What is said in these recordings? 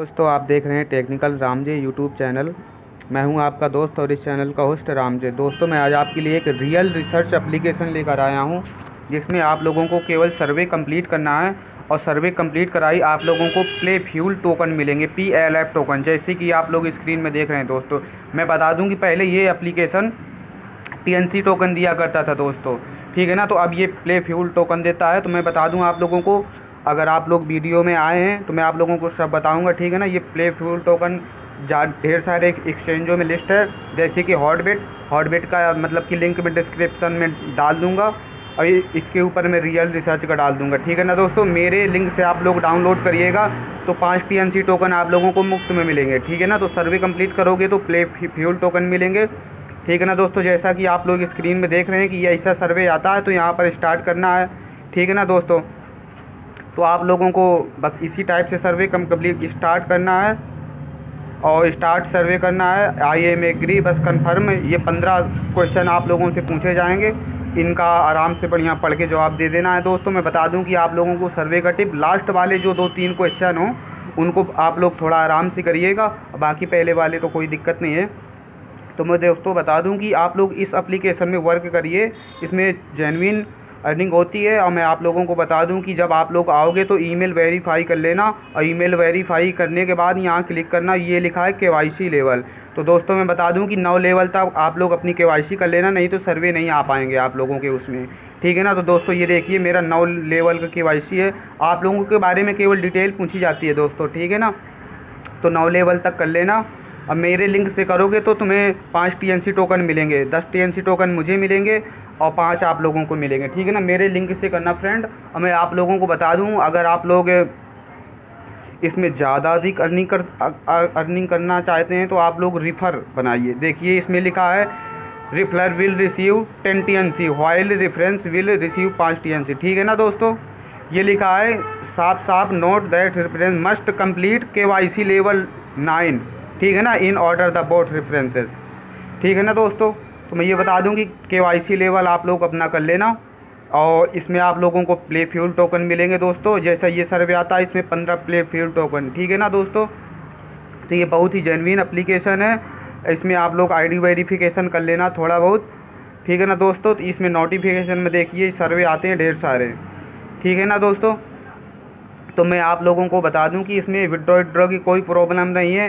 दोस्तों, आप देख रहे हैं टेक्निकल रामजे यूट्यूब चैनल मैं हूँ आपका दोस्त और इस चैनल का होस्ट रामजे। दोस्तों, मैं आज आपके लिए एक रियल रिसर्च एप्लीकेशन लेकर आया हूँ, जिसमें आप लोगों को केवल सर्वे कंप्लीट करना है और सर्वे कंप्लीट कराई आप लोगों को प्ले फ्यूल टोकन मिलेंगे पी एल एफ़ टोकन जैसे कि आप लोग स्क्रीन में देख रहे हैं दोस्तों। मैं बता दूँ कि पहले ये एप्लीकेशन टी टोकन दिया करता था दोस्तों, ठीक है ना? तो अब ये प्ले फ्यूल टोकन देता है। तो मैं बता दूँ आप लोगों को अगर आप लोग वीडियो में आए हैं तो मैं आप लोगों को सब बताऊँगा, ठीक है ना? ये प्ले फ्यूल टोकन जा, ढेर सारे एक्सचेंजों में लिस्ट है। जैसे कि हॉटबेट हॉटबेट का मतलब कि लिंक मैं डिस्क्रिप्शन में डाल दूँगा और इसके ऊपर मैं रियल रिसर्च का डाल दूँगा, ठीक है ना दोस्तों? मेरे लिंक से आप लोग डाउनलोड करिएगा तो पाँच टी टोकन आप लोगों को मुफ़्त में मिलेंगे, ठीक है ना? तो सर्वे कंप्लीट करोगे तो प्ले फ्यूल टोकन मिलेंगे, ठीक है ना दोस्तों? जैसा कि आप लोग स्क्रीन में देख रहे हैं कि ऐसा सर्वे आता है तो यहाँ पर स्टार्ट करना है, ठीक है ना दोस्तों? तो आप लोगों को बस इसी टाइप से सर्वे कम कंप्लीट स्टार्ट करना है। और स्टार्ट सर्वे करना है। आई एम एग्री बस कन्फर्म ये पंद्रह क्वेश्चन आप लोगों से पूछे जाएँगे। इनका आराम से बढ़िया पढ़ के जवाब दे देना है दोस्तों। मैं बता दूँ कि आप लोगों को सर्वे का टिप लास्ट वाले जो दो तीन क्वेश्चन हो, उनको आप लोग थोड़ा आराम से करिएगा। बाकी पहले वाले तो कोई दिक्कत नहीं है। तो मैं दोस्तों बता दूँ कि आप लोग इस एप्लीकेशन में वर्क करिए। इसमें जेनविन अर्निंग होती है। और मैं आप लोगों को बता दूँ कि जब आप लोग आओगे तो ईमेल वेरीफाई कर लेना। और ईमेल वेरीफाई करने के बाद यहाँ क्लिक करना। ये लिखा है के लेवल तो दोस्तों मैं बता दूँ कि नौ लेवल तक आप लोग अपनी के कर लेना, नहीं तो सर्वे नहीं आ पाएँगे आप लोगों के उसमें। ठीक है ना? तो दोस्तों ये देखिए, मेरा नौ लेवल का के है। आप लोगों के बारे में केवल डिटेल पूछी जाती है दोस्तों। ठीक है ना? तो नौ लेवल तक कर लेना। अब मेरे लिंक से करोगे तो तुम्हें पाँच टी एन सी टोकन मिलेंगे, दस टी एन सी टोकन मुझे मिलेंगे और पाँच आप लोगों को मिलेंगे, ठीक है ना? मेरे लिंक से करना फ्रेंड और मैं आप लोगों को बता दूँ, अगर आप लोग इसमें ज़्यादा अधिक अर्निंग कर अर्निंग करना चाहते हैं तो आप लोग रिफ़र बनाइए। देखिए, इसमें लिखा है referrer will receive ten T N C while reference will receive पाँच टी एन सी ठीक है ना दोस्तों? ये लिखा है साफ़ साफ़ note that reference must complete K Y C level nine ठीक है ना? In order the both references ठीक है ना दोस्तों? तो मैं ये बता दूँ कि के लेवल आप लोग अपना कर लेना। और इसमें आप लोगों को प्ले फ्यूल टोकन मिलेंगे दोस्तों। जैसा ये सर्वे आता है, इसमें पंद्रह प्ले फ्यूल टोकन ठीक है ना दोस्तों? तो ये बहुत ही जेनविन अप्लीकेशन है। इसमें आप लोग आईडी वेरिफिकेशन कर लेना थोड़ा बहुत। ठीक है ना दोस्तों? तो इसमें नोटिफिकेशन में देखिए सर्वे आते हैं ढेर सारे। ठीक है ना दोस्तों? तो मैं आप लोगों को बता दूँ कि इसमें विड्रॉ विड्रॉ की कोई प्रॉब्लम नहीं है।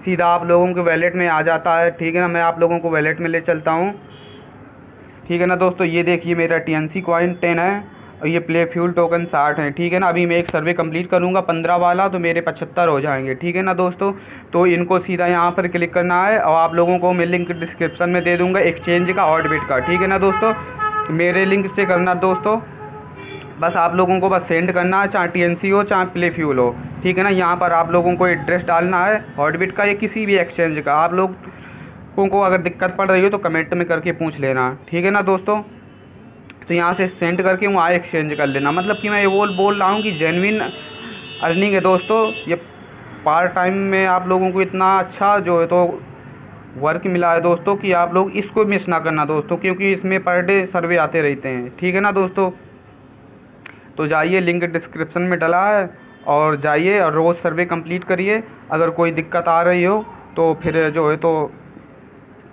सीधा आप लोगों के वैलेट में आ जाता है। ठीक है ना? मैं आप लोगों को वैलेट में ले चलता हूँ। ठीक है ना दोस्तों? ये देखिए मेरा T N C coin ten है और ये प्ले फ्यूल टोकन साठ है। ठीक है ना? अभी मैं एक सर्वे कंप्लीट करूँगा, पंद्रह वाला तो मेरे पचहत्तर हो जाएँगे। ठीक है ना दोस्तों? तो इनको सीधा यहाँ पर क्लिक करना है और आप लोगों को मैं लिंक डिस्क्रिप्शन में दे दूँगा एक्सचेंज का ऑर्डबिट का। ठीक है ना दोस्तों? मेरे लिंक से करना दोस्तों। बस आप लोगों को बस सेंड करना है, चाहे टी हो, चाहे प्ले फ्यूल हो। ठीक है ना? यहाँ पर आप लोगों को एड्रेस डालना है हॉटबिट का या किसी भी एक्सचेंज का। आप लोगों को अगर दिक्कत पड़ रही हो तो कमेंट में करके पूछ लेना। ठीक है ना दोस्तों? तो यहाँ से सेंड करके वहाँ एक्सचेंज कर लेना। मतलब कि मैं ये बोल बोल रहा हूँ कि जेनविन अर्निंग है दोस्तों। ये पार्ट टाइम में आप लोगों को इतना अच्छा जो है तो वर्क मिला है दोस्तों कि आप लोग इसको मिस ना करना दोस्तों, क्योंकि इसमें पर डे सर्वे आते रहते हैं। ठीक है ना दोस्तों? तो जाइए लिंक डिस्क्रिप्शन में डला है और जाइए और रोज़ सर्वे कंप्लीट करिए। अगर कोई दिक्कत आ रही हो तो फिर जो है तो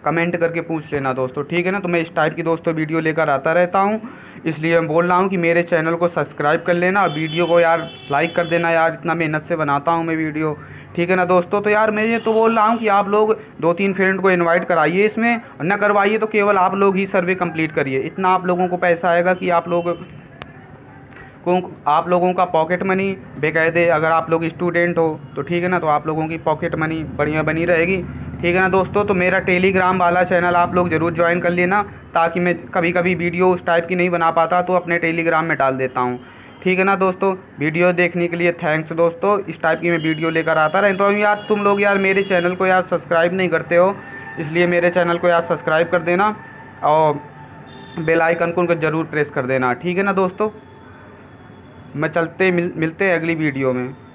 कमेंट करके पूछ लेना दोस्तों, ठीक है ना? तो मैं इस टाइप की दोस्तों वीडियो लेकर आता रहता हूँ। इसलिए मैं बोल रहा हूँ कि मेरे चैनल को सब्सक्राइब कर लेना और वीडियो को यार लाइक कर देना यार, इतना मेहनत से बनाता हूँ मैं वीडियो ठीक है ना दोस्तों? तो यार मैं ये तो बोल रहा हूँ कि आप लोग दो तीन फ्रेंड को इनवाइट कराइए इसमें न करवाइए तो केवल आप लोग ही सर्वे कंप्लीट करिए। इतना आप लोगों को पैसा आएगा कि आप लोग को आप लोगों का पॉकेट मनी बेकायदे अगर आप लोग स्टूडेंट हो तो ठीक है ना? तो आप लोगों की पॉकेट मनी बढ़िया बनी रहेगी। ठीक है ना दोस्तों? तो मेरा टेलीग्राम वाला चैनल आप लोग ज़रूर ज्वाइन कर लेना, ताकि मैं कभी कभी वीडियो उस टाइप की नहीं बना पाता तो अपने टेलीग्राम में डाल देता हूँ। ठीक है ना दोस्तों? वीडियो देखने के लिए थैंक्स दोस्तों। इस टाइप की मैं वीडियो लेकर आता रहे तो यार, तुम लोग यार मेरे चैनल को यार सब्सक्राइब नहीं करते हो, इसलिए मेरे चैनल को यार सब्सक्राइब कर देना और बेल आइकन को उनको ज़रूर प्रेस कर देना। ठीक है ना दोस्तों? मैं चलते मिल, मिलते हैं अगली वीडियो में।